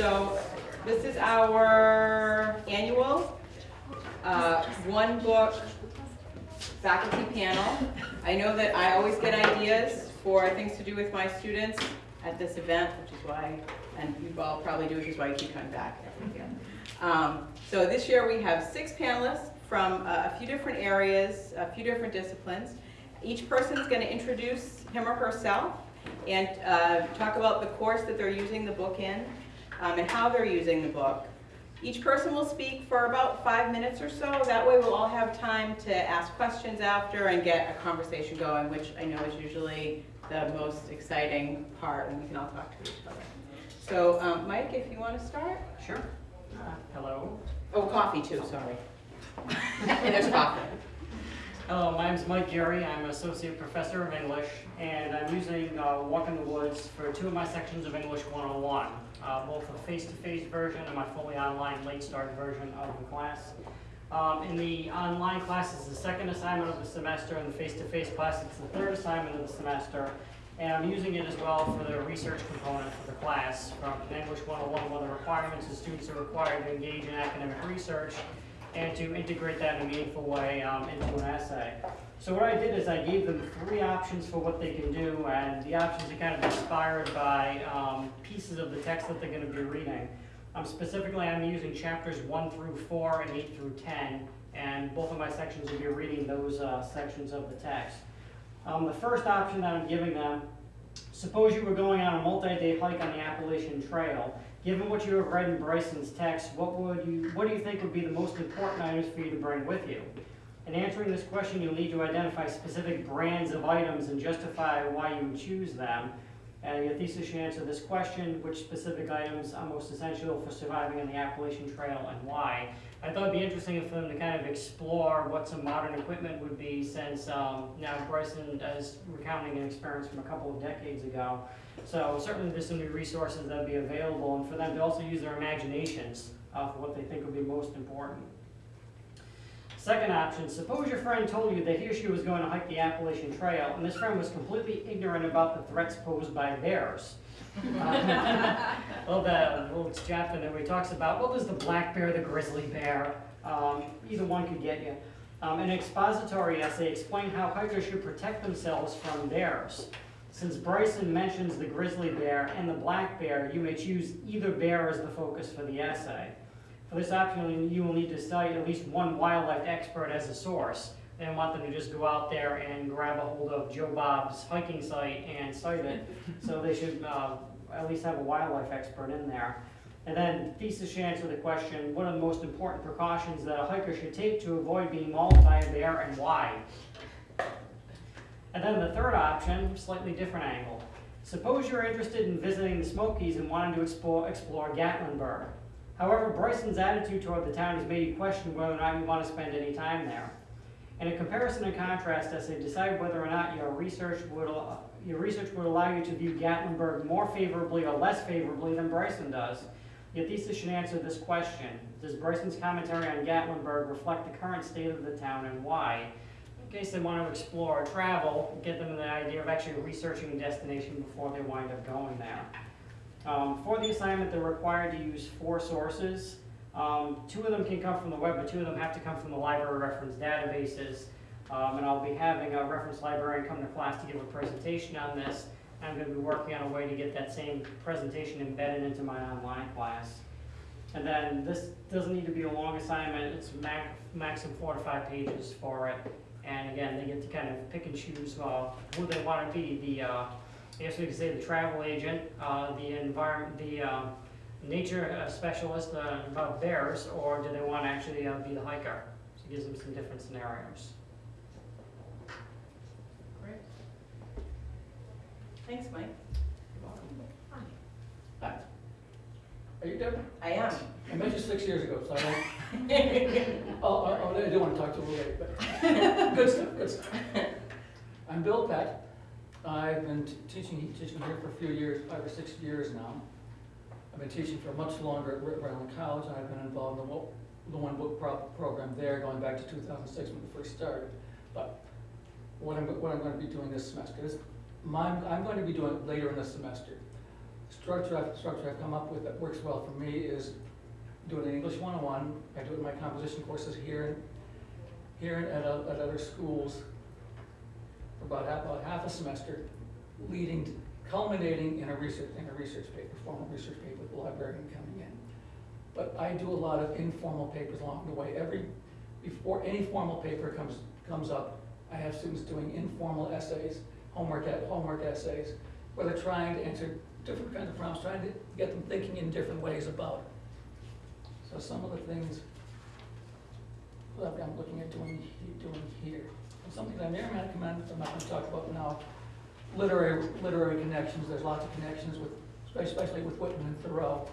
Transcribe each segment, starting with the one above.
So this is our annual uh, one book faculty panel. I know that I always get ideas for things to do with my students at this event, which is why, and you all probably do, which is why you keep coming back every year. Um, So this year we have six panelists from uh, a few different areas, a few different disciplines. Each person is going to introduce him or herself and uh, talk about the course that they're using the book in um, and how they're using the book. Each person will speak for about five minutes or so. That way we'll all have time to ask questions after and get a conversation going, which I know is usually the most exciting part, and we can all talk to each other. So, um, Mike, if you want to start? Sure. Uh, Hello. Oh, coffee too, sorry. And there's coffee. Hello, my name is Mike Gary. I'm an associate professor of English, and I'm using uh, Walk in the Woods for two of my sections of English 101, uh, both a face-to-face version and my fully online late start version of the class. Um, in the online class, it's the second assignment of the semester, and the face-to-face class, it's the third assignment of the semester. And I'm using it as well for the research component for the class from English 101, one of the requirements is students are required to engage in academic research and to integrate that in a meaningful way um, into an essay. So what I did is I gave them three options for what they can do, and the options are kind of inspired by um, pieces of the text that they're going to be reading. Um, specifically, I'm using chapters 1 through 4 and 8 through 10, and both of my sections will be reading those uh, sections of the text. Um, the first option that I'm giving them, suppose you were going on a multi-day hike on the Appalachian Trail. Given what you have read in Bryson's text, what would you, what do you think would be the most important items for you to bring with you? In answering this question, you'll need to identify specific brands of items and justify why you choose them. And your thesis should answer this question, which specific items are most essential for surviving on the Appalachian Trail and why? I thought it'd be interesting for them to kind of explore what some modern equipment would be since um, now Bryson is recounting an experience from a couple of decades ago. So certainly there's some new resources that would be available and for them to also use their imaginations uh, for what they think would be most important. Second option, suppose your friend told you that he or she was going to hike the Appalachian Trail and this friend was completely ignorant about the threats posed by bears. Uh, well, the little chapter there where he talks about, well, there's the black bear, the grizzly bear, um, either one could get you. Um, an expository essay explain how hikers should protect themselves from bears. Since Bryson mentions the grizzly bear and the black bear, you may choose either bear as the focus for the essay. For this option, you will need to cite at least one wildlife expert as a source. They don't want them to just go out there and grab a hold of Joe Bob's hiking site and cite it. So they should uh, at least have a wildlife expert in there. And then thesis should answer the question, what are the most important precautions that a hiker should take to avoid being mauled by a bear and why? And then the third option, slightly different angle. Suppose you're interested in visiting the Smokies and wanting to explore, explore Gatlinburg. However, Bryson's attitude toward the town has made you question whether or not you want to spend any time there. In a comparison and contrast essay, decide whether or not your research would, your research would allow you to view Gatlinburg more favorably or less favorably than Bryson does. Your thesis should answer this question. Does Bryson's commentary on Gatlinburg reflect the current state of the town and why? Case they want to explore or travel, get them the idea of actually researching a destination before they wind up going there. Um, for the assignment, they're required to use four sources. Um, two of them can come from the web, but two of them have to come from the library reference databases. Um, and I'll be having a reference librarian come to class to give a presentation on this. I'm going to be working on a way to get that same presentation embedded into my online class. And then this doesn't need to be a long assignment. It's max, maximum four to five pages for it. And again, they get to kind of pick and choose uh, who they want to be. The uh, I guess we could say the travel agent, uh, the environment, the um, nature uh, specialist uh, about bears, or do they want to actually uh, be the hiker? So it gives them some different scenarios. Great. Thanks, Mike. Are you Deborah? I am. I met you six years ago, so I don't, oh, oh, oh, I do want to talk to you a little bit, but, good stuff, good stuff. I'm Bill Peck. I've been teaching, teaching here for a few years, five or six years now. I've been teaching for much longer at Rhode Island College, and I've been involved in the, the one book pro- program there, going back to two thousand six when it first started. But what I'm, what I'm gonna be doing this semester is, my, I'm going to be doing it later in the semester. Structure I've, structure I've come up with that works well for me is doing an English one-on-one. I do it in my composition courses here, here and at, at other schools for about half, about half a semester, leading, to- culminating in a research, in a research paper, formal research paper with the librarian coming in. But I do a lot of informal papers along the way. Every, before any formal paper comes, comes up, I have students doing informal essays, homework, homework essays, where they're trying to answer different kinds of problems, trying to get them thinking in different ways about it. So some of the things that I'm looking at doing, doing here. And something that I may or may not commend, I'm not gonna talk about now, literary, literary connections, there's lots of connections with, especially with Whitman and Thoreau,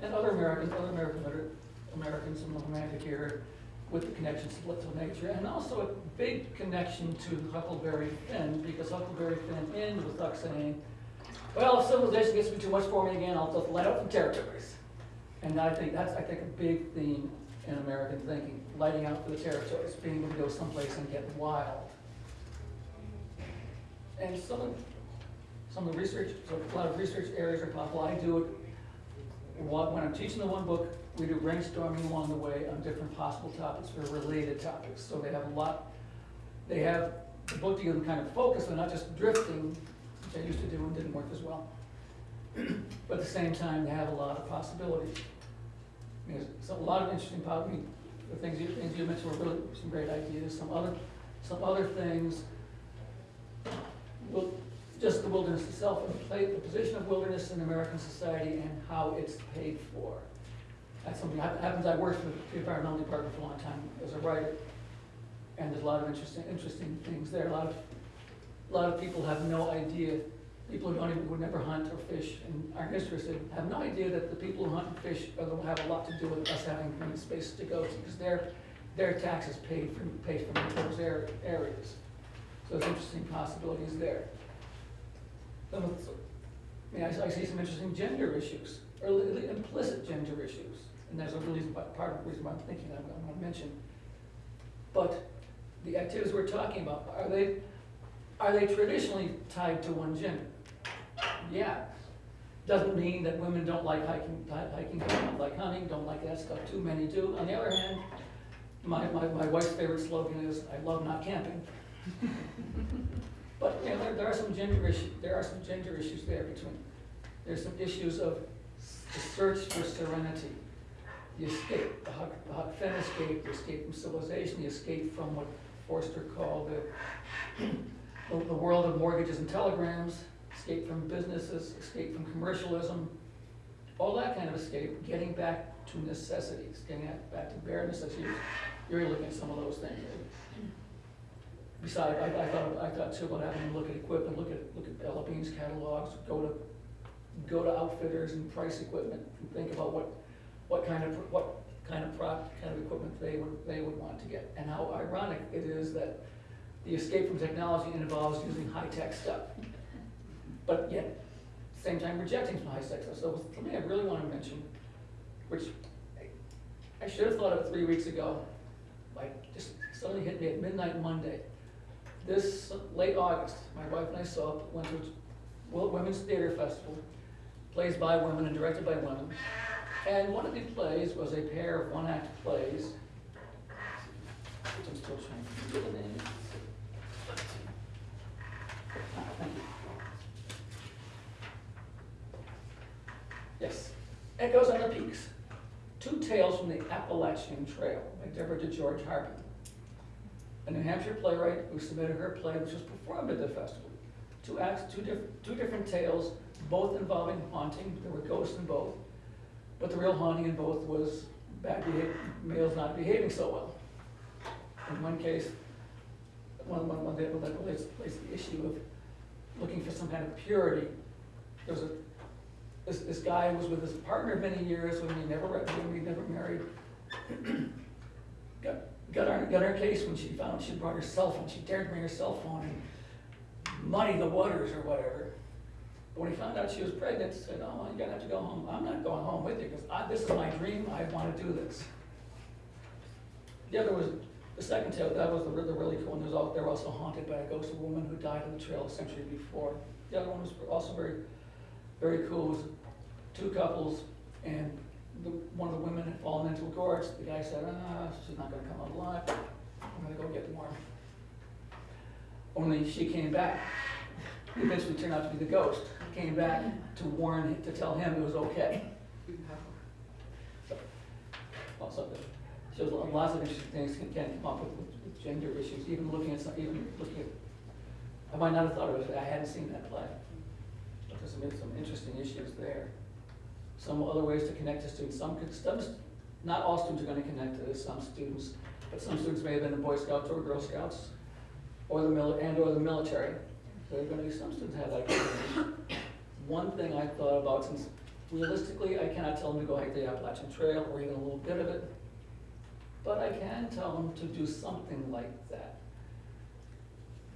and other Americans, other American liter, Americans in the romantic era, with the connections to to nature, and also a big connection to Huckleberry Finn, because Huckleberry Finn ends with Huck saying, well, if civilization gets to be too much for me again, I'll just let out the territories. And I think that's, I think, a big theme in American thinking, lighting out for the territories, being able to go someplace and get wild. And some of, some of the research, so a lot of research areas are possible, I do it, when I'm teaching the one book, we do brainstorming along the way on different possible topics or related topics, so they have a lot, they have the book to give them kind of focus, they're not just drifting, I used to do and didn't work as well. But at the same time, they have a lot of possibilities. I mean, There's a lot of interesting, po- I mean, the things you, things you mentioned were really some great ideas, some other, some other things. Well, just the wilderness itself, the the position of wilderness in American society and how it's paid for. That's something, that happens, I worked with the environmental department for a long time as a writer, and there's a lot of interesting, interesting things there, a lot of, a lot of people have no idea, people who don't even, would never hunt or fish and aren't interested, have no idea that the people who hunt and fish are have a lot to do with us having green spaces to go to, because their, their taxes paid for, paid for those area- areas. So there's interesting possibilities there. I mean, I, see some interesting gender issues, or li- li- implicit gender issues, and there's a reason, part of the reason why I'm thinking I'm, I'm gonna mention. But the activities we're talking about, are they, are they traditionally tied to one gender? Yeah. Doesn't mean that women don't like hiking, hiking, don't like hunting, don't like that stuff, too many do. On the other hand, my, my, my wife's favorite slogan is, I love not camping. But, you know, there, there are some gender issues, there are some gender issues there between, there's some issues of the search for serenity, the escape, the Huck, the Huck Finn escape, the escape from civilization, the escape from what Forster called the, the, the world of mortgages and telegrams, escape from businesses, escape from commercialism, all that kind of escape, getting back to necessities, getting back to bare necessities. You're looking at some of those things. Besides, I, I thought, I thought too about having to look at equipment, look at, look at Bean's catalogs, go to, go to outfitters and price equipment, and think about what, what kind of, what kind of product, kind of equipment they would, they would want to get. And how ironic it is that the escape from technology involves using high-tech stuff. But yet, same time rejecting some high-tech stuff. So something I really wanna mention, which I- should have thought of three weeks ago, like, just suddenly hit me at midnight Monday. This late August, my wife and I saw, went to Women's Theater Festival, plays by women and directed by women. And one of the plays was a pair of one-act plays. Which I'm still trying to get the name. Thank you. Yes, Echoes on the Peaks, Two Tales from the Appalachian Trail by Deborah DeGeorge Harbin. A New Hampshire playwright who submitted her play, which was performed at the festival. Two acts, two different, two different tales, both involving haunting, there were ghosts in both. But the real haunting in both was bad males not behaving so well. In one case, one, one, one, that relates, relates the issue of looking for some kind of purity. There was a, this, this guy was with his partner many years, when he never, when he never married. Got, got our, got our case when she found she brought her cell phone, she dared bring her cell phone and muddy the waters or whatever. But when he found out she was pregnant, he said, oh, you're gonna have to go home, I'm not going home with you, because this is my dream, I wanna do this. The other was, the second tale, that was the, the really cool one, they were also haunted by a ghost of a woman who died on the trail a century before. The other one was also very, very cool, was two couples, and the, one of the women had fallen into a gorge, the guy said, ah, she's not gonna come out alive, I'm gonna go get more. Only she came back, It eventually turned out to be the ghost, came back to warn, him, to tell him it was okay. So, Also, it shows lots of interesting things can, can come up with, with with gender issues, even looking at some, even looking at, I might not have thought of it, I hadn't seen that play. There's some, interesting issues there. Some other ways to connect to students, some, some, not all students are gonna connect to this, some students, but some students may have been in Boy Scouts or Girl Scouts, or the and or the military. So there are gonna be some students have that. One thing I thought about, since realistically, I cannot tell them to go hike the Appalachian Trail, or even a little bit of it, but I can tell them to do something like that.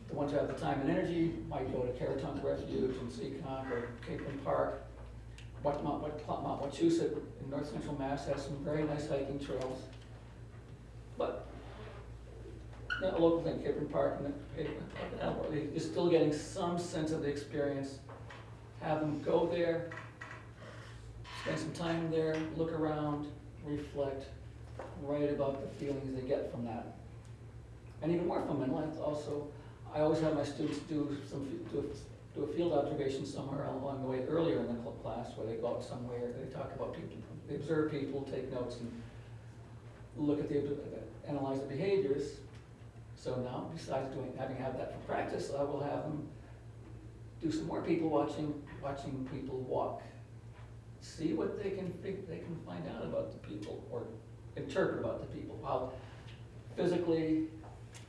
The ones who have the time and energy might go to Caratunk Refuge in Seekonk or Capeland Park. Mount, Wachusett in north central Mass has some very nice hiking trails. But, a local thing, Capeland Park and, the- is still getting some sense of the experience. Have them go there, spend some time there, look around, reflect, write about the feelings they get from that. And even more from mental health also, I always have my students do some, do, a- do a field observation somewhere along the way earlier in the class, where they go out somewhere, they talk about people, they observe people, take notes, and look at the, analyze the behaviors. So now, besides doing, having had that for practice, I will have them do some more people watching, watching people walk. See what they can, they can find out about the people, or interpret about the people, how physically,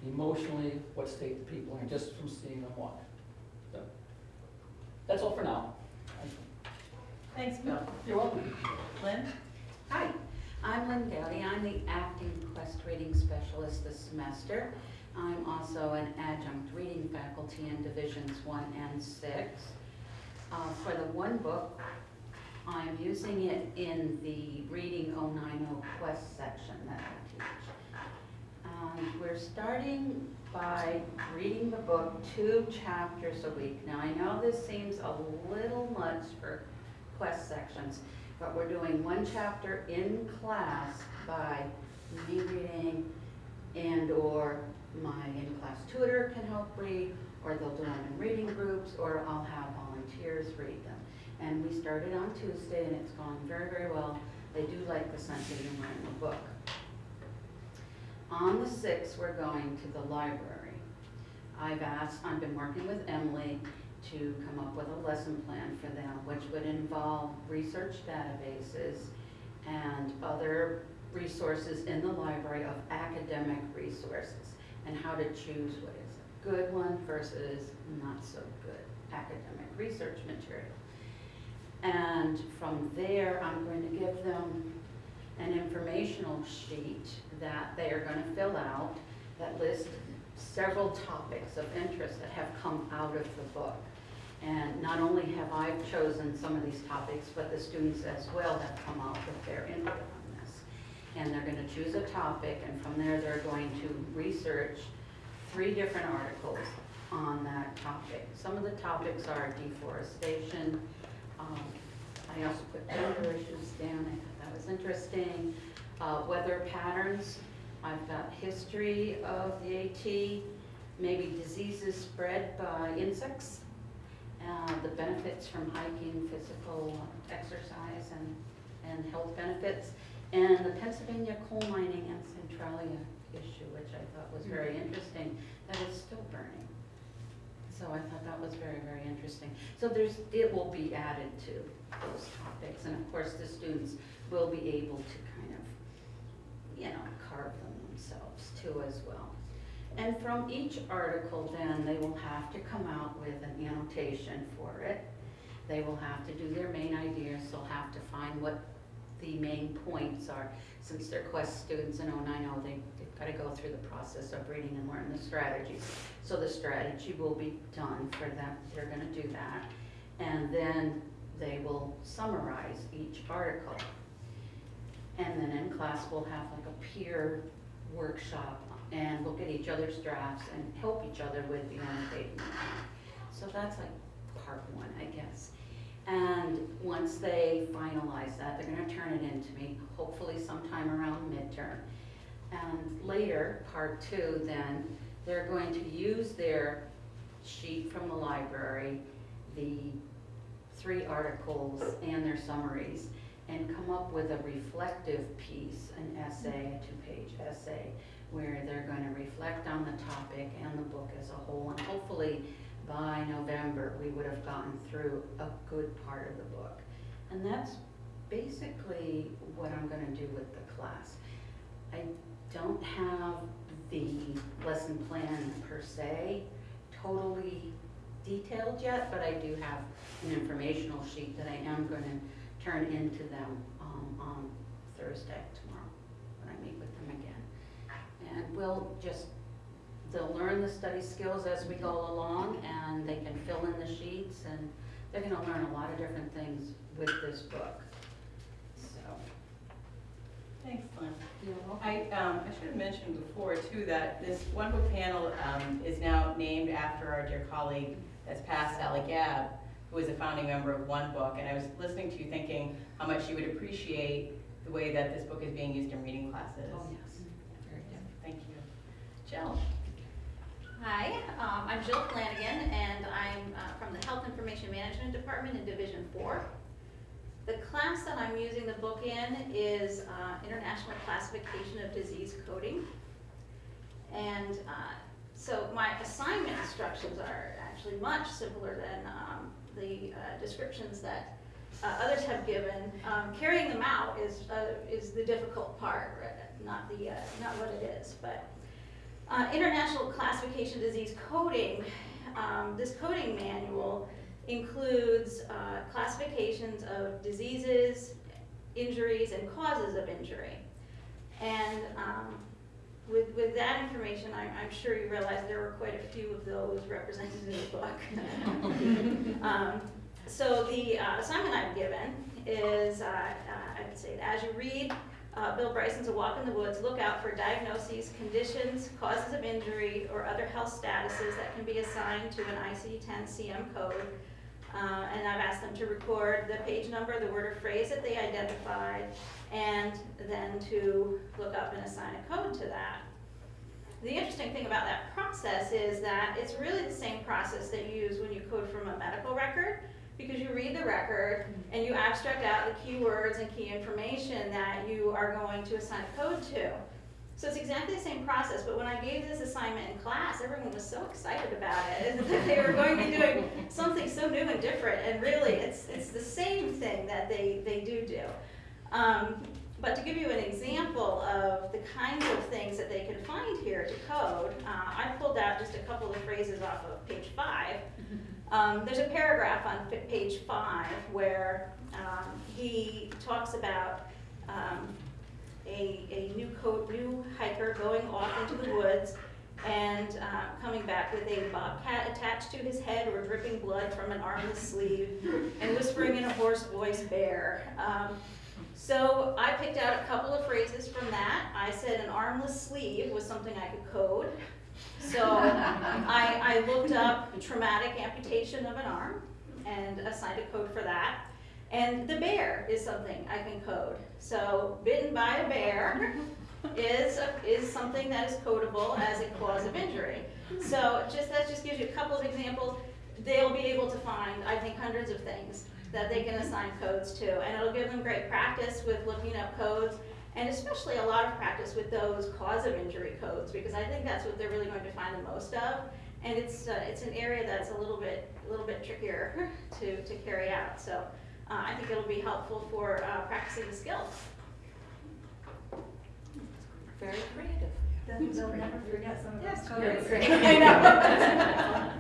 emotionally, what state the people are in, just from seeing them walk. So, That's all for now. Thanks, Bill. You're welcome. Lynn? Hi, I'm Lynn Dowdy. I'm the acting Quest reading specialist this semester. I'm also an adjunct reading faculty in Divisions One and Six. Uh, For the one book, I'm using it in the Reading 090 Quest section that Um, We're starting by reading the book two chapters a week. Now, I know this seems a little much for Quest sections, but we're doing one chapter in class by me reading and/or my in-class tutor can help read, or they'll do them in reading groups, or I'll have volunteers read them. And we started on Tuesday, and it's gone very, very well. They do like the humor in the book. On the sixth, we're going to the library. I've asked, I've been working with Emily to come up with a lesson plan for them, which would involve research databases and other resources in the library of academic resources, and how to choose what is a good one versus not so good academic research material. And from there, I'm going to give them an informational sheet that they are gonna fill out that lists several topics of interest that have come out of the book. And not only have I chosen some of these topics, but the students as well have come out with their input on this. And they're gonna choose a topic, and from there, they're going to research three different articles on that topic. Some of the topics are deforestation, um, I also put gender issues down, I thought that was interesting. Uh, weather patterns, I've got history of the AT, maybe diseases spread by insects, uh, the benefits from hiking, physical exercise and, and health benefits, and the Pennsylvania coal mining and Centralia issue, which I thought was very interesting, that is still burning. So I thought that was very, very interesting. So there's, it will be added to those topics, and of course, the students will be able to kind of, you know, carve them themselves too as well. And from each article then, they will have to come out with an annotation for it. They will have to do their main ideas, they'll have to find what the main points are. Since they're Quest students in 090, they, they've gotta go through the process of reading and learn the strategies. So the strategy will be done for them, they're gonna do that. And then they will summarize each article. And then in class, we'll have like a peer workshop and look at each other's drafts and help each other with the annotating. So that's like part one, I guess. And once they finalize that, they're gonna turn it in to me, hopefully sometime around midterm. And later, part two, then, they're going to use their sheet from the library, the three articles and their summaries, and come up with a reflective piece, an essay, a two-page essay, where they're gonna reflect on the topic and the book as a whole, and hopefully by November, we would have gotten through a good part of the book. And that's basically what I'm gonna do with the class. I don't have the lesson plan per se totally detailed yet, but I do have an informational sheet that I am gonna turn into them, um, on Thursday, tomorrow, when I meet with them again. And we'll just, they'll learn the study skills as we go along, and they can fill in the sheets, and they're gonna learn a lot of different things with this book. So, Thanks, Glenn. I, um, I should have mentioned before too, that this one book panel, um, is now named after our dear colleague that's passed, Sally Gabb, who was a founding member of One Book, and I was listening to you thinking how much she would appreciate the way that this book is being used in reading classes. Oh, yes. Very good, thank you. Jill? Hi, um, I'm Jill Flanagan, and I'm uh, from the Health Information Management Department in Division Four. The class that I'm using the book in is uh, International Classification of Disease Coding. And uh, so my assignment instructions are actually much simpler than um, the uh, descriptions that uh, others have given. Um, Carrying them out is, uh, is the difficult part, right? not the, uh, not what it is, but uh, International Classification Disease Coding, um, this coding manual includes classifications of diseases, injuries, and causes of injury. And um, with, with that information, I'm, I'm sure you realize there were quite a few of those represented in the book. um, so the uh, assignment I've given is, uh, uh, I would say, as you read uh, Bill Bryson's A Walk in the Woods, look out for diagnoses, conditions, causes of injury, or other health statuses that can be assigned to an ICD-10 CM code. Uh, and I've asked them to record the page number, the word or phrase that they identified, and then to look up and assign a code to that. The interesting thing about that process is that it's really the same process that you use when you code from a medical record, because you read the record and you abstract out the keywords and key information that you are going to assign a code to. So it's exactly the same process, but when I gave this assignment in class, everyone was so excited about it, they were going to be doing something so new and different, and really, it's, it's the same thing that they, they do do. Um, but to give you an example of the kinds of things that they can find here to code, uh, I pulled out just a couple of phrases off of page five. Um, there's a paragraph on page five where um, he talks about um, a, a new coat, new hiker going off into the woods and uh, coming back with a bobcat attached to his head or dripping blood from an armless sleeve and whispering in a hoarse voice, bear. Um, so I picked out a couple of phrases from that. I said an armless sleeve was something I could code. So I, I looked up traumatic amputation of an arm and assigned a code for that. And the bear is something I can code. So bitten by a bear is, is something that is codable as a cause of injury. So just, that just gives you a couple of examples. They'll be able to find, I think, hundreds of things that they can assign codes to. And it'll give them great practice with looking up codes and especially a lot of practice with those cause of injury codes because I think that's what they're really going to find the most of. And it's, uh, it's an area that's a little bit, a little bit trickier to, to carry out. So uh, I think it'll be helpful for uh, practicing the skills. Very creative. Then they'll never forget some of Yes, those you're codes. I know.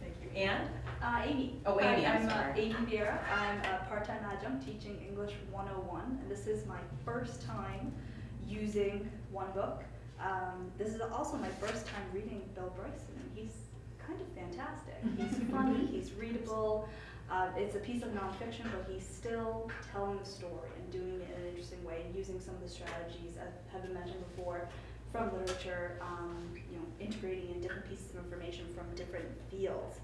Thank you. Anne? Uh, Amy. Oh, Amy, Hi, I'm uh, sorry. Amy Vieira. I'm a part-time adjunct teaching English 101, and this is my first time using OneBook. Um, this is also my first time reading Bill Bryson, and he's kind of fantastic. He's funny, he's readable. Uh, it's a piece of nonfiction, but he's still telling the story and doing it in an interesting way, and using some of the strategies that have been mentioned before from literature, um, you know, integrating in different pieces of information from different fields.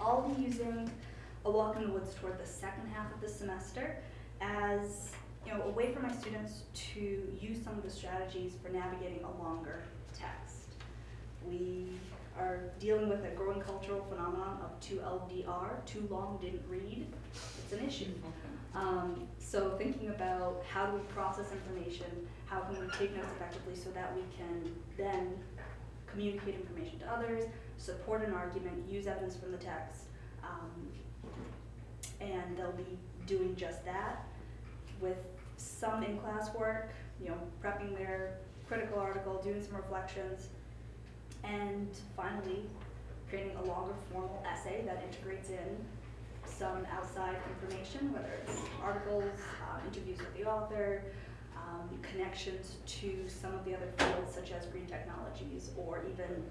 I'll be using A Walk in the Woods toward the second half of the semester as you know, a way for my students to use some of the strategies for navigating a longer text. We are dealing with a growing cultural phenomenon of TLDR, too long didn't read. It's an issue. Um, so thinking about how do we process information, how can we take notes effectively so that we can then communicate information to others, support an argument, use evidence from the text, um, and they'll be doing just that with some in-class work, you know, prepping their critical article, doing some reflections, and finally, creating a longer formal essay that integrates in some outside information, whether it's articles, uh, interviews with the author, um, connections to some of the other fields such as green technologies, or even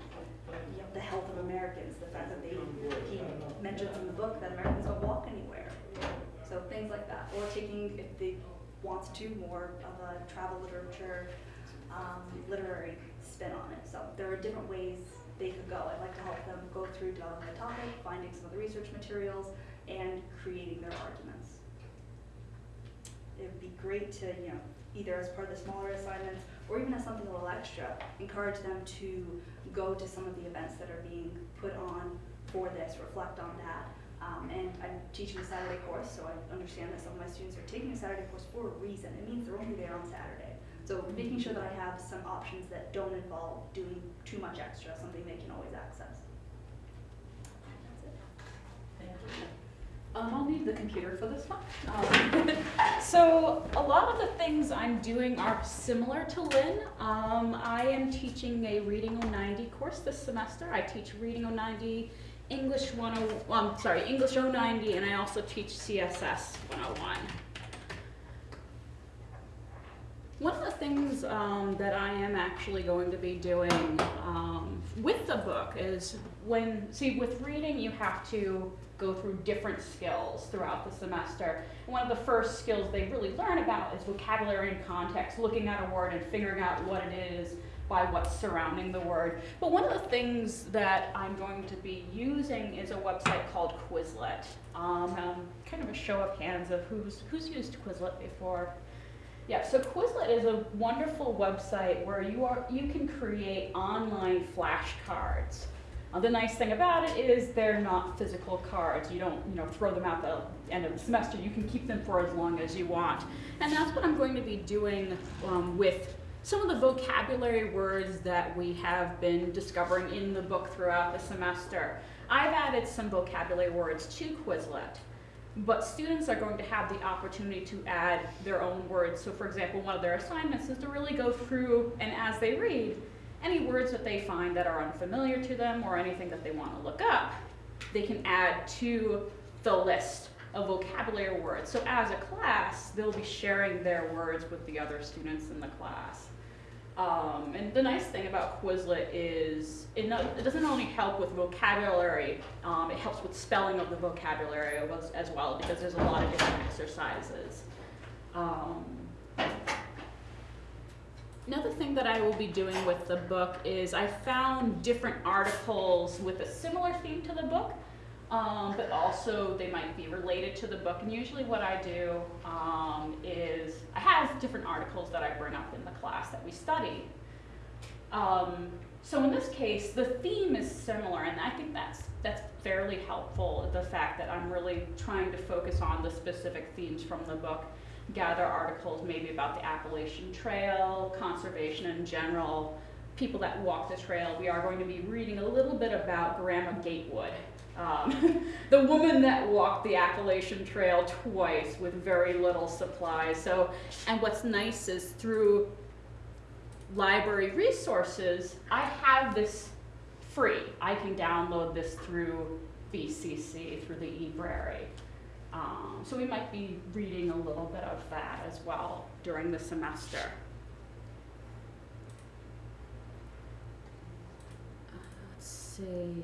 you know, the health of Americans, the fact that they, he mentions in the book that Americans don't walk anywhere. So things like that, or taking, if they wants to, more of a travel literature, um, literary spin on it. So there are different ways they could go. I'd like to help them go through developing a topic, finding some of the research materials, and creating their arguments. It would be great to, you know, either as part of the smaller assignments, or even as something a little extra, encourage them to go to some of the events that are being put on for this, reflect on that. Um, and I'm teaching a Saturday course, so I understand that some of my students are taking a Saturday course for a reason. It means they're only there on Saturday. So making sure that I have some options that don't involve doing too much extra, something they can always access. That's it. Um, I'll need the computer for this one. Um, so a lot of the things I'm doing are similar to Lynn. Um, I am teaching a Reading 090 course this semester. I teach Reading 090, English 10, um, sorry, English 090, and I also teach CSS 101. One of the things um, that I am actually going to be doing um, with the book is when, see, with reading, you have to go through different skills throughout the semester. One of the first skills they really learn about is vocabulary and context, looking at a word and figuring out what it is by what's surrounding the word. But one of the things that I'm going to be using is a website called Quizlet. Um, kind of a show of hands of who's, who's used Quizlet before. Yeah, so Quizlet is a wonderful website where you are you can create online flashcards. Uh, the nice thing about it is they're not physical cards. You don't you know throw them out the end of the semester. You can keep them for as long as you want, and that's what I'm going to be doing um, with some of the vocabulary words that we have been discovering in the book throughout the semester. I've added some vocabulary words to Quizlet. But students are going to have the opportunity to add their own words. So for example, one of their assignments is to really go through and as they read, any words that they find that are unfamiliar to them or anything that they want to look up, they can add to the list of vocabulary words. So as a class, they'll be sharing their words with the other students in the class. Um, and the nice thing about Quizlet is it, no, it doesn't only help with vocabulary, um, it helps with spelling of the vocabulary as, well because there's a lot of different exercises. Um, another thing that I will be doing with the book is I found different articles with a similar theme to the book um, but also they might be related to the book. And usually what I do um, is I have different articles that I bring up in the class that we study. Um, so in this case, the theme is similar, and I think that's that's fairly helpful. The fact that I'm really trying to focus on the specific themes from the book, gather articles maybe about the Appalachian Trail, conservation in general, people that walk the trail. We are going to be reading a little bit about Grandma Gatewood, um, the woman that walked the Appalachian Trail twice with very little supplies. So, and what's nice is through library resources, I have this free. I can download this through BCC, through the eBrary. Um, so we might be reading a little bit of that as well during the semester. Uh, let's see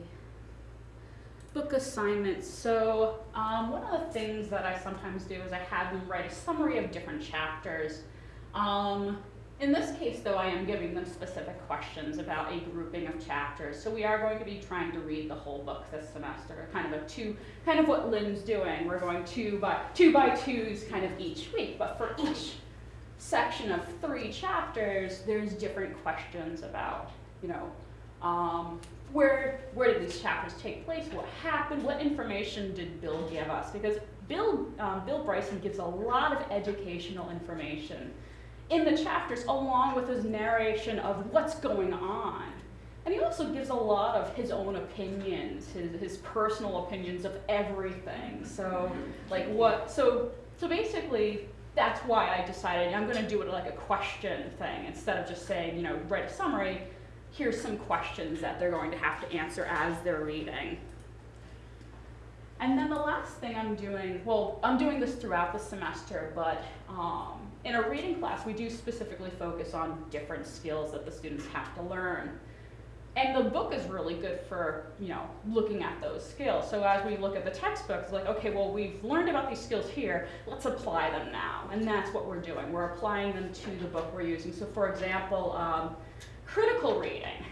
book assignments. So um, one of the things that I sometimes do is I have them write a summary of different chapters. Um, In this case, though, I am giving them specific questions about a grouping of chapters. So we are going to be trying to read the whole book this semester, kind of a two, kind of what Lynn's doing. We're going two by two by twos kind of each week, but for each section of three chapters, there's different questions about, you know, um, where where did these chapters take place? What happened? What information did Bill give us? Because Bill um, Bill Bryson gives a lot of educational information in the chapters, along with his narration of what's going on. And he also gives a lot of his own opinions, his, his personal opinions of everything. So, like what? So, so basically, that's why I decided I'm going to do it like a question thing instead of just saying, you know, write a summary. Here's some questions that they're going to have to answer as they're reading. And then the last thing I'm doing, well, I'm doing this throughout the semester, but um, in a reading class, we do specifically focus on different skills that the students have to learn. And the book is really good for, you know, looking at those skills. So as we look at the textbook, like, okay, well, we've learned about these skills here, let's apply them now. And that's what we're doing. We're applying them to the book we're using. So for example, um, critical reading.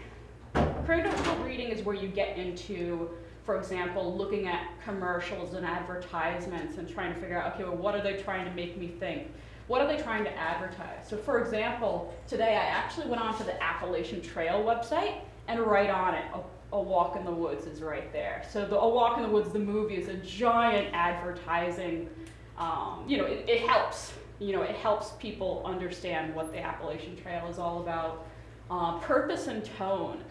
Critical reading is where you get into, for example, looking at commercials and advertisements and trying to figure out, okay, well, what are they trying to make me think? What are they trying to advertise? So for example, today I actually went onto the Appalachian Trail website and right on it, a, Walk in the Woods is right there. So the A Walk in the Woods, the movie, is a giant advertising, um, you know, it, it helps. You know, it helps people understand what the Appalachian Trail is all about. Uh, purpose and tone.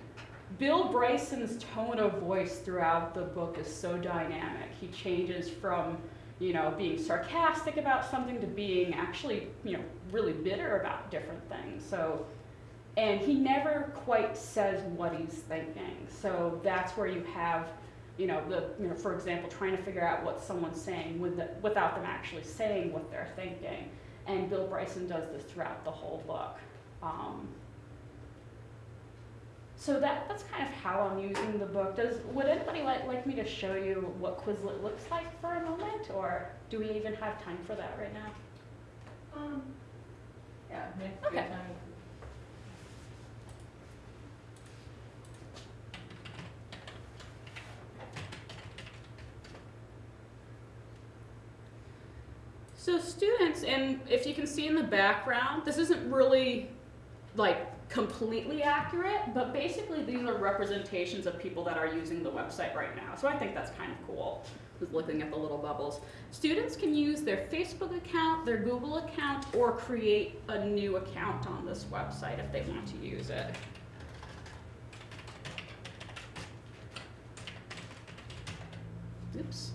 Bill Bryson's tone of voice throughout the book is so dynamic. He changes from, you know, being sarcastic about something to being actually, you know, really bitter about different things. So, and he never quite says what he's thinking. So that's where you have, you know, the, you know, for example, trying to figure out what someone's saying with the, without them actually saying what they're thinking. And Bill Bryson does this throughout the whole book. Um, so that, that's kind of how I'm using the book. Does, would anybody like, like me to show you what Quizlet looks like for a moment? Or do we even have time for that right now? Um, yeah, Okay. good time. So students, and if you can see in the background, this isn't really like completely accurate, but basically these are representations of people that are using the website right now. So I think that's kind of cool, with looking at the little bubbles. Students can use their Facebook account, their Google account, or create a new account on this website if they want to use it. Oops.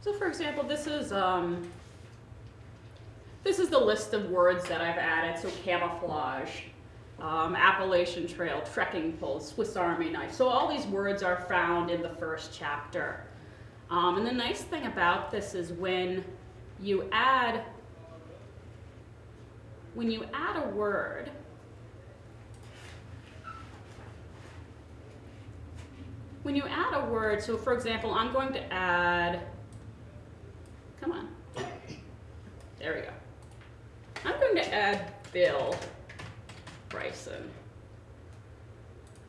So for example, this is, um, this is the list of words that I've added. So camouflage, um, Appalachian Trail, trekking poles, Swiss Army knife. So all these words are found in the first chapter. Um, and the nice thing about this is when you add, when you add a word, when you add a word, so for example, I'm going to add, come on, there we go. I'm going to add Bill Bryson.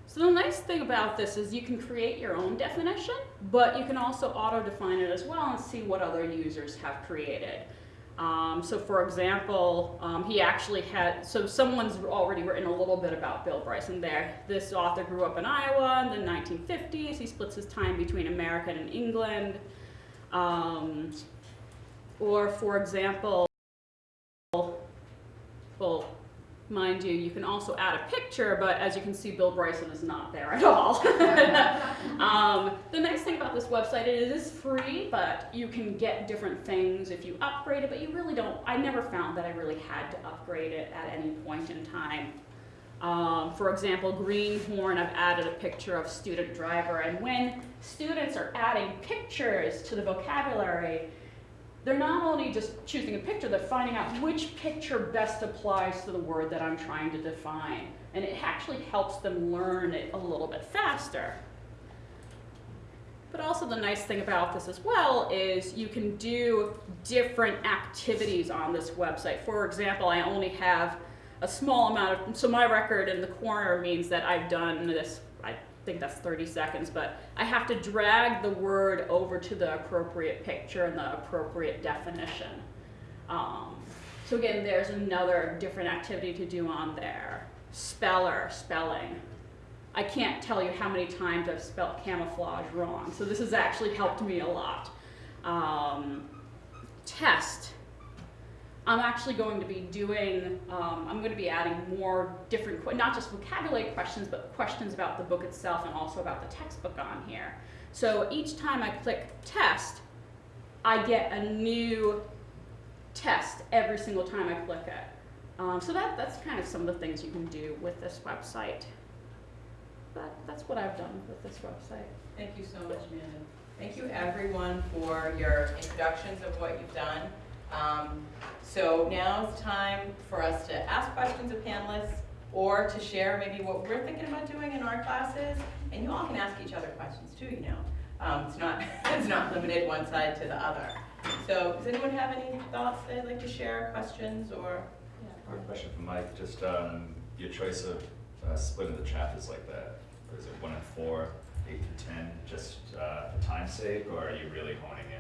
So the nice thing about this is you can create your own definition, but you can also auto-define it as well and see what other users have created. Um, so for example, um, he actually had, so someone's already written a little bit about Bill Bryson there. This author grew up in Iowa in the 1950s. He splits his time between America and England. Um, or for example, well, mind you, you can also add a picture, but as you can see, Bill Bryson is not there at all. um, the nice thing about this website is it is free, but you can get different things if you upgrade it, but you really don't, I never found that I really had to upgrade it at any point in time. Um, for example, Greenhorn, I've added a picture of student driver, and when students are adding pictures to the vocabulary, they're not only just choosing a picture, they're finding out which picture best applies to the word that I'm trying to define. and it actually helps them learn it a little bit faster. But also the nice thing about this as well is you can do different activities on this website. For example, I only have a small amount of, so my record in the corner means that I've done this, think that's 30 seconds, but I have to drag the word over to the appropriate picture and the appropriate definition. Um, so again, there's another different activity to do on there. Speller, spelling. I can't tell you how many times I've spelled camouflage wrong, so this has actually helped me a lot. Um, test. I'm actually going to be doing, um, I'm going to be adding more different, not just vocabulary questions, but questions about the book itself and also about the textbook on here. So each time I click test, I get a new test every single time I click it. Um, so that, that's kind of some of the things you can do with this website. That, that's what I've done with this website. Thank you so much, Amanda. Thank you, everyone, for your introductions of what you've done. Um, So now it's time for us to ask questions of panelists or to share maybe what we're thinking about doing in our classes. And you all can ask each other questions too, you know. Um, It's not, it's not limited one side to the other. So does anyone have any thoughts they'd like to share, questions, or? Quick question for Mike, just um, your choice of uh, splitting the chapters like that. Is it one and four, eight to ten, just uh, for time's sake, or are you really honing in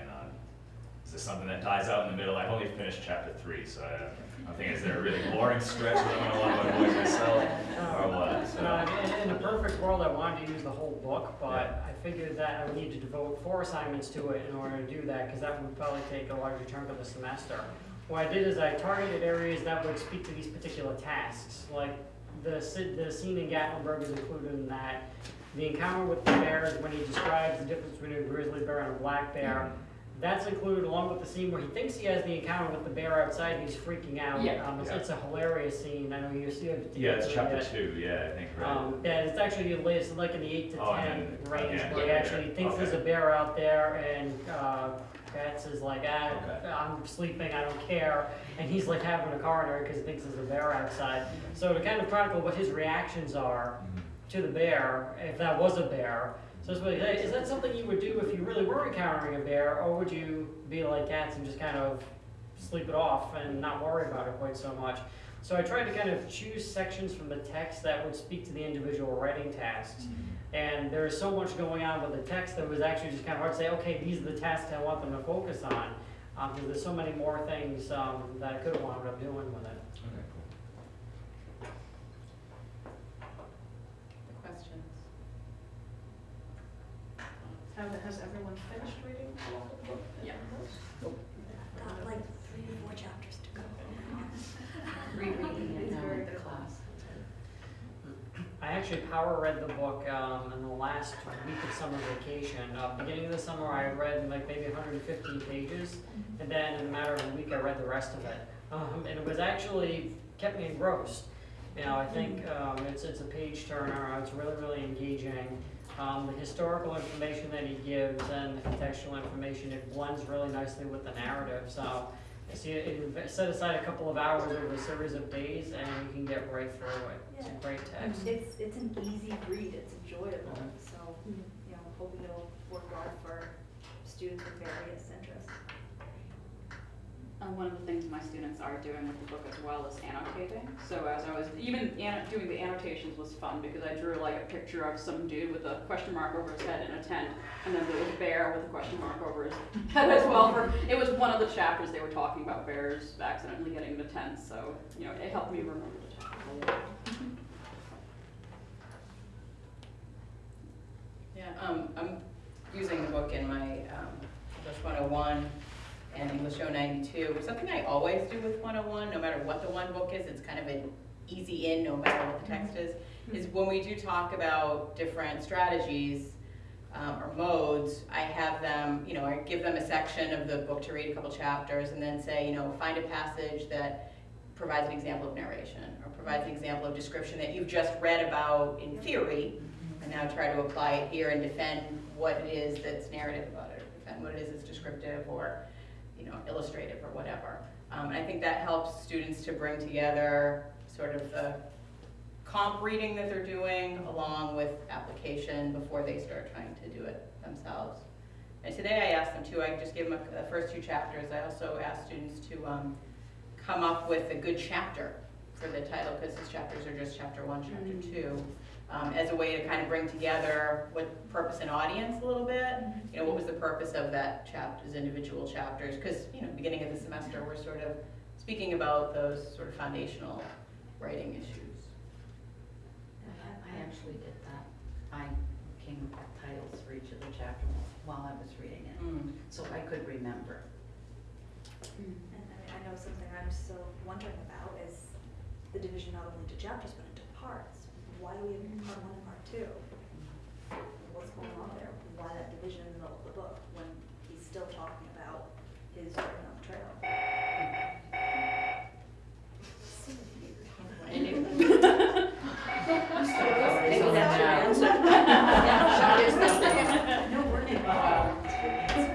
on? Is this something that dies out in the middle? I've only finished chapter three, so I, I'm thinking, is there a really boring stretch where I'm gonna want to avoid myself, or what? So, Uh, in, in a perfect world, I wanted to use the whole book, but I figured that I would need to devote four assignments to it in order to do that, because that would probably take a larger chunk of the semester. What I did is I targeted areas that would speak to these particular tasks, like the, the scene in Gatlinburg is included in that. The encounter with the bears, when he describes the difference between a grizzly bear and a black bear, that's included along with the scene where he thinks he has the encounter with the bear outside and he's freaking out. Yeah. Um, it's, Yeah. it's a hilarious scene, I know you see it. Yeah, it's chapter Yeah. two, yeah, I think, right? Um, yeah, it's actually, it's like in the eight to Oh, ten then- range, okay, where he actually yeah, thinks there's a bear out there, and, uh, is like, ah, Okay. I'm sleeping, I don't care, and he's like having a coronary because he thinks there's a bear outside. So to kind of chronicle what his reactions are Mhm. to the bear, if that was a bear, so hey, is that something you would do if you really were encountering a bear, or would you be like Katz and just kind of sleep it off and not worry about it quite so much? So I tried to kind of choose sections from the text that would speak to the individual writing tasks. And there's so much going on with the text that it was actually just kind of hard to say, okay, these are the tasks I want them to focus on. Um, because there's so many more things, um, that I could have wound up doing with it. Okay, cool. Questions? Have, has everyone finished reading the book? Yeah. Got like three or four chapters to go. Rereading it now very in class. I actually power read the book um, in the last week of summer vacation. Uh, beginning of the summer, I read like maybe 115 pages, and then in a matter of a week, I read the rest of it. Um, and it was actually kept me engrossed. You know, I think um, it's it's a page turner. It's really really engaging. Um, the historical information that he gives and the contextual information it blends really nicely with the narrative. So. I See, it, it set aside a couple of hours over a series of days, and you can get right through it. It's a great text. It's, it's an easy read, it's enjoyable, so, you know, hoping it'll work well for students of various interests. Uh, one of the things my students are doing with the book as well is annotating. So as I was, even doing the annotations was fun because I drew like a picture of some dude with a question mark over his head in a tent, and then there was a bear with a question mark over his head as well. For it was one of the chapters they were talking about bears accidentally getting into tents, so you know it helped me remember the chapter. Yeah, um, I'm using the book in my, um, English 101 and English 092. Something I always do with 101, no matter what the one book is, it's kind of an easy in, no matter what the text is, is when we do talk about different strategies um, or modes, I have them, you know, I give them a section of the book to read, a couple chapters, and then say, you know, find a passage that provides an example of narration or provides an example of description that you've just read about in theory, and now try to apply it here and defend what it is that's narrative about it, defend what it is that's descriptive or, you know, illustrative or whatever. Um, and I think that helps students to bring together sort of the comp reading that they're doing along with application before they start trying to do it themselves. And today I asked them to, I just gave them a- the first two chapters. I also asked students to um, come up with a good chapter for the title, because these chapters are just chapter one, chapter two, um, as a way to kind of bring together what purpose and audience a little bit. You know, what was the purpose of that chapters, individual chapters? Because, you know, beginning of the semester, we're sort of speaking about those sort of foundational writing issues. I actually did that. I came up with titles for each of the chapters while I was reading it, Mm. so I could remember. And I mean, I know something I'm still wondering about is the division not only into chapters but into parts. Why do we have part one and part two? What's going on there? Why that division in the middle of the book when he's still talking about his journey on the trail? Maybe that's your answer.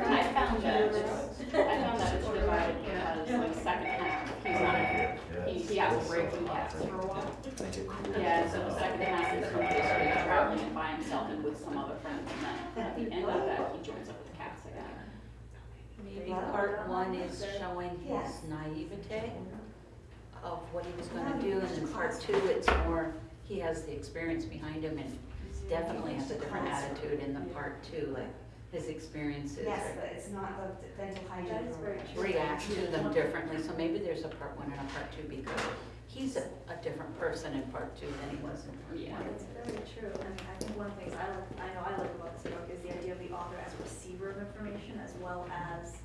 I found that, it's, I found that it's divided, he has like second half, he's not, he, he has a break from Katz for a while. Yeah, so the second half is when he's sort of traveling by himself and with some other friends, and then at the end of that, he joins up with the Katz again. Maybe part one is showing his naivete of what he was gonna do, and then part two, it's more, he has the experience behind him and definitely has a different attitude in the part two, like his experiences Yes, but it's not the dental hygiene. That is very program. true. react to them differently, so maybe there's a part one and a part two because he's a, a different person in part two than he was in part Yeah. one. It's very true, and I think one of the things I like, I know I like about this book is the idea of the author as a receiver of information as well as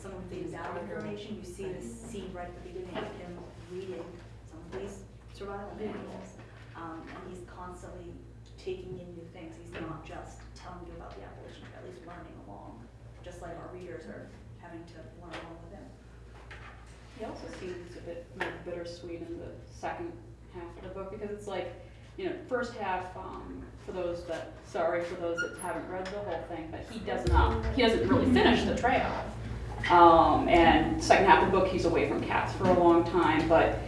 someone who gives out information. You see this scene right at the beginning of him reading some of these survival manuals. Um, and he's constantly taking in new things. He's not just telling you about the abolition, but at least learning along, just like our readers are having to learn along with him. He also seems a bit more bittersweet in the second half of the book because it's like, you know, first half, um, for those that, sorry for those that haven't read the whole thing, but he does not, he doesn't really finish the trail. Um, and second half of the book, he's away from Katz for a long time, but,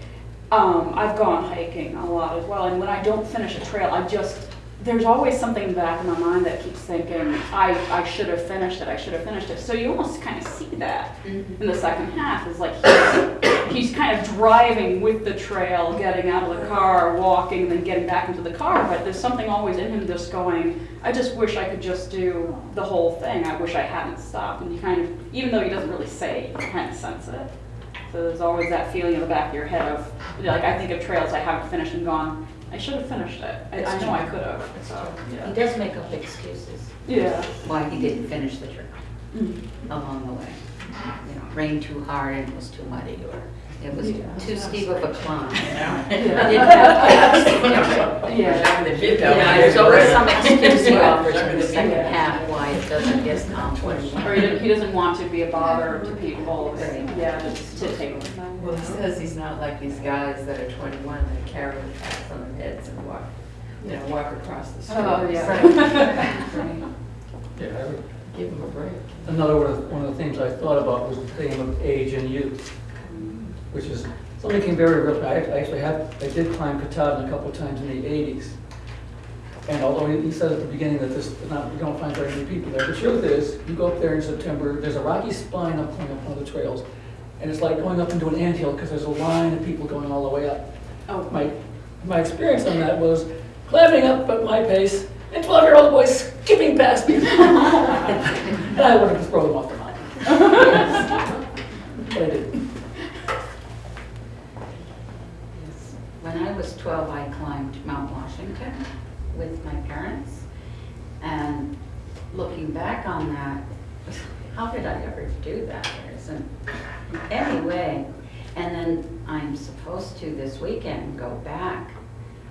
um, I've gone hiking a lot as well, and when I don't finish a trail, I just, there's always something in the back of my mind that keeps thinking, I, I should have finished it, I should have finished it. So you almost kind of see that mm-hmm. in the second half is like he's, he's kind of driving with the trail, getting out of the car, walking, and then getting back into the car. But there's something always in him just going, I just wish I could just do the whole thing. I wish I hadn't stopped. And you kind of, even though he doesn't really say you kind of sense it. So there's always that feeling in the back of your head of, like I think of trails I haven't finished and gone, I should have finished it. I, I know I could have. So, He yeah. does make up excuses Yeah. why he didn't finish the trip Mhm. along the way. You know, rained too hard and it was too muddy, or it was Yeah. too steep of a climb. Yeah. Didn't have Katz. Yeah. Yeah, so there's some excuse he offers in the second half why it doesn't get accomplished. Or he doesn't, he doesn't want to be a bother to people, yeah, just to take Well, he says he's not like these guys that are twenty-one that carry the cats on their heads and walk, you know, walk across the oh, street. Oh, yeah. Yeah, I would- Give him a break. Another one of, one of the things I thought about was the theme of age and youth, which is something came very real. I I actually have, I did climb Katahdin a couple of times in the eighties. And although he he said at the beginning that this, not, you don't find very many people there, the truth is, you go up there in September, there's a rocky spine up going up one of the trails. And it's like going up into an anthill because there's a line of people going all the way up. Oh, My, my experience on that was climbing up at my pace and 12-year-old boys skipping past me. And I wanted to throw them off the mountain. But I didn't. When I was 12, I climbed Mount Washington with my parents. And looking back on that, how did I ever do that? There isn't any way. And then I'm supposed to this weekend go back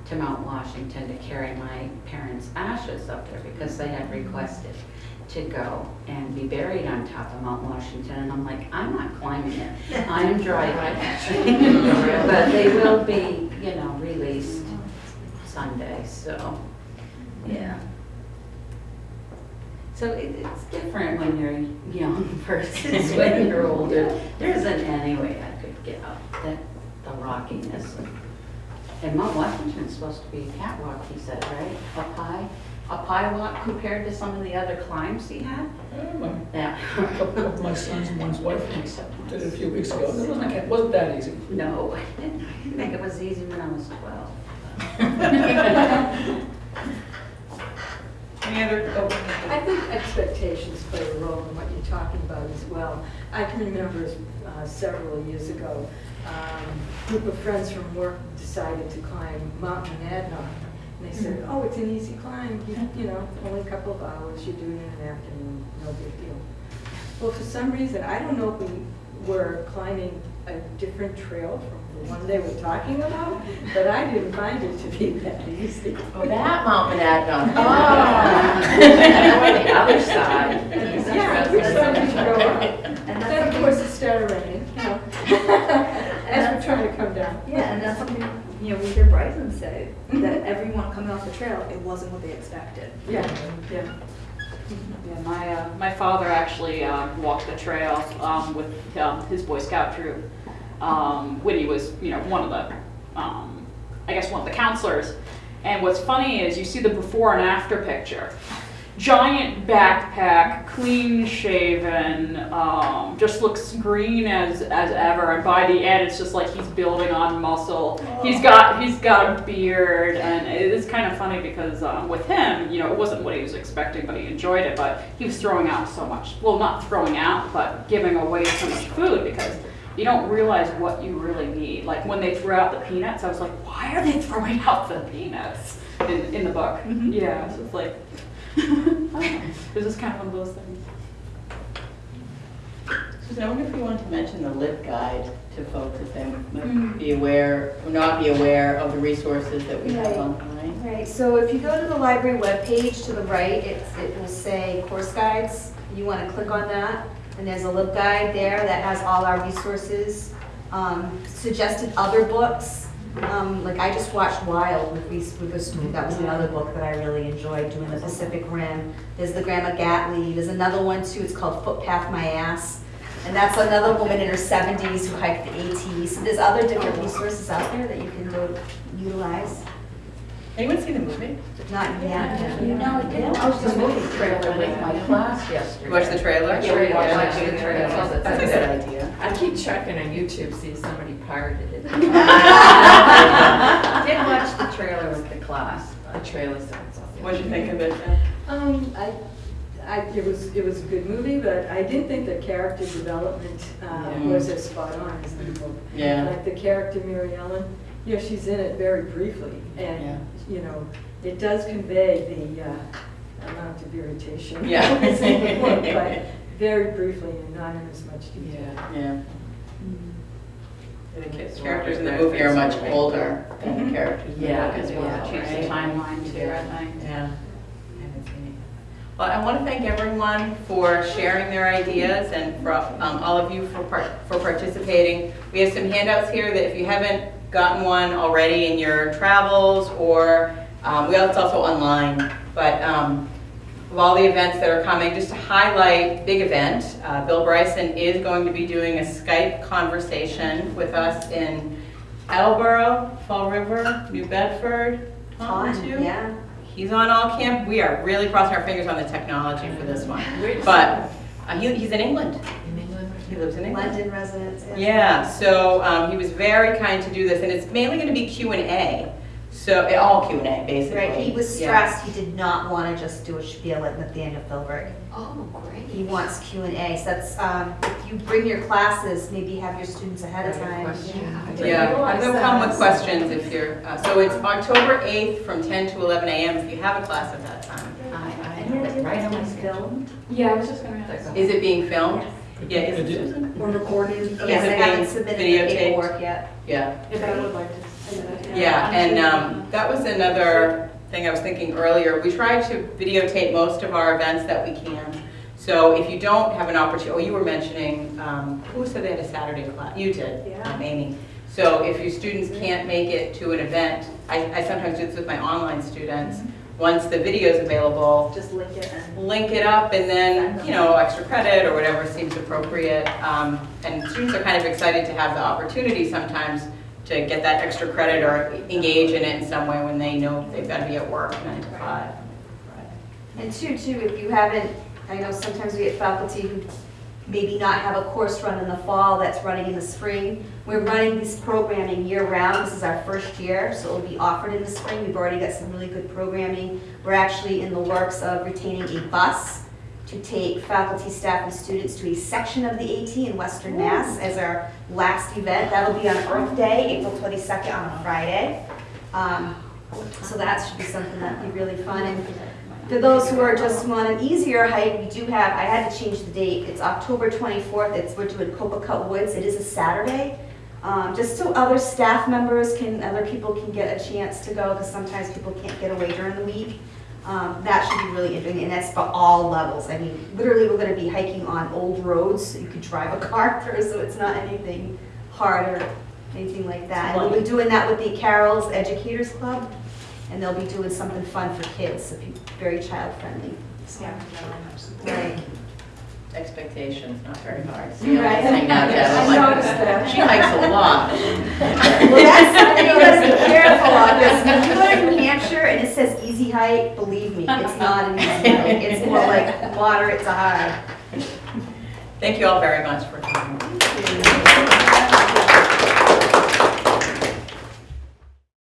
to Mount Washington to carry my parents' ashes up there because they had requested to go and be buried on top of Mount Washington. And I'm like, I'm not climbing it. I'm driving. But they will be, you know, released Sunday, so, yeah. So it, it's different when you're a young versus when you're older. There isn't any way I could get up that the rockiness. And Mount Washington's supposed to be a catwalk, he said, right? Up high, up high walk compared to some of the other climbs he had? Uh, my- Yeah. A couple of my sons and one's wife did it a few weeks ago. It wasn't, it wasn't that easy. No, I didn't think it was easy when I was twelve. Any other, oh, I think expectations play a role in what you're talking about as well. I can remember uh, several years ago, um, a group of friends from work decided to climb Mount Monadnock. And they said, oh, it's an easy climb, you, you know, only a couple of hours, you do it in an afternoon, no big deal. Well, for some reason, I don't know if we were climbing a different trail from the one they were talking about, but I didn't find it to be that easy. Oh, that Mount Monadnock. Ah. Oh. I went the other side. Yeah, which side did you go up? And And then, of course, it started raining, you know, as we're trying to come down. yeah, and that's something, you know, we hear Bryson say, that everyone coming off the trail, it wasn't what they expected. Yeah, yeah. Yeah, my, uh, my father actually, uh, walked the trail, um, with, um, his Boy Scout troop, um, when he was, you know, one of the, um, I guess one of the counselors. And what's funny is you see the before and after picture. Giant backpack, clean shaven, um, just looks green as, as ever. And by the end, it's just like he's building on muscle. He's got he's got a beard, and it is kind of funny because um, with him, you know, it wasn't what he was expecting, but he enjoyed it. But he was throwing out so much. Well, not throwing out, but giving away so much food because you don't realize what you really need. Like when they threw out the peanuts, I was like, why are they throwing out the peanuts in, in the book? Yeah, so it's like, this is kind of one of those things. Susan, I wonder if you want to mention the LIB guide to folks if they might be aware, or not be aware of the resources that we have online. Right, so if you go to the library webpage to the right, it's, it will say course guides. You wanna click on that, and there's a lib guide there that has all our resources. Um, suggested other books, um, like I just watched Wild with Reese Witherspoon, that was another book that I really enjoyed, doing the Pacific Rim. There's the Grandma Gatley, there's another one too, it's called Footpath My Ass. And that's another woman in her seventies who hiked the AT, so there's other different resources out there that you can go utilize. anyone seen the movie? Not yet. You know, I did watch the movie trailer with my class yesterday. You watched the trailer? Yeah, we watched Yeah, the yeah, trailer. yeah. That's a good idea. I keep checking on YouTube, to see if somebody pirated it. Did watch the trailer with the class. The trailer sounds awesome. What'd you think of it, Jen? Um, I, I, it was, it was a good movie, but I didn't think the character development, uh, Yeah. was as spot on as the book. Yeah. Like the character Mary Ellen, you know, she's in it very briefly, Yeah. and, you know, it does convey the, uh, amount of irritation. Yeah. that's in the book, But very briefly and not in as much detail. Yeah. Yeah. The kids- Characters in the movie They're much older than the characters in the Yeah, book as well, yeah. Change the timeline too, I think. Yeah. I haven't seen Well, I want to thank everyone for sharing their ideas and for um, all of you for par- for participating. We have some handouts here that if you haven't gotten one already in your travels or, um, we it's also online, but um, of all the events that are coming, just to highlight, big event, uh, Bill Bryson is going to be doing a Skype conversation with us in Attleboro, Fall River, New Bedford, Taunton Fun, too. yeah. He's on all camp. We are really crossing our fingers on the technology for this one. But uh, he, he's in England. In England? He lives in England. London residents. Yeah, so um, he was very kind to do this, and it's mainly going to be Q and A. So it all Q and A basically. Right, he was Yeah. stressed, he did not wanna just do a spiel at at the end of Philbrook. Oh, great. He wants Q and A, so that's, um, if you bring your classes, maybe have your students ahead of time. Yeah, and they'll come with questions if you're, uh, so it's October 8th from 10 to 11 a.m. if you have a class at that time. I, I have it right on my it's schedule. filmed Yeah, I was just gonna ask. Is it being filmed? Yeah, is it It is. Susan? or recorded, yes, is I haven't submitted the videotaped? paperwork yet. Yeah. If I would like to. Yeah, and um, that was another thing I was thinking earlier. We try to videotape most of our events that we can. So if you don't have an opportunity, oh, you were mentioning, um, who said they had a Saturday class? You did, Yeah. Amy. So if your students can't make it to an event, I, I sometimes do this with my online students. Once the video is available, Just link it and. link it up and then, you know, extra credit or whatever seems appropriate. Um, And students are kind of excited to have the opportunity sometimes to get that extra credit or engage in it in some way when they know they've got to be at work nine to five. And two, too, if you haven't, I know sometimes we get faculty who maybe not have a course run in the fall that's running in the spring. We're running this programming year-round, this is our first year, so it'll be offered in the spring. We've already got some really good programming. We're actually in the works of retaining a bus to take faculty, staff, and students to a section of the AT in Western Mass as our last event. That'll be on Earth Day, April twenty-second on a Friday. Um, So that should be something that'd be really fun. And for those who are just want an easier hike, we do have, I had to change the date, it's October twenty-fourth, it's, we're doing Copicut Woods, it is a Saturday. Um, just so other staff members can, other people can get a chance to go, because sometimes people can't get away during the week. Um, that should be really interesting, and that's for all levels, I mean, literally, we're gonna be hiking on old roads, so you can drive a car through, so it's not anything hard or anything like that. And we'll be doing that with the Carol's Educators Club, and they'll be doing something fun for kids, so be very child-friendly. Right. Expectations, not very hard. See Right. I hang out, Jeff? I'm like, noticed that. She hikes a lot. Well, that's something you gotta be careful of, because when you go to New Hampshire and it says easy hike, believe me, it's not an easy hike, it's more like moderate to high. Thank you all very much for coming.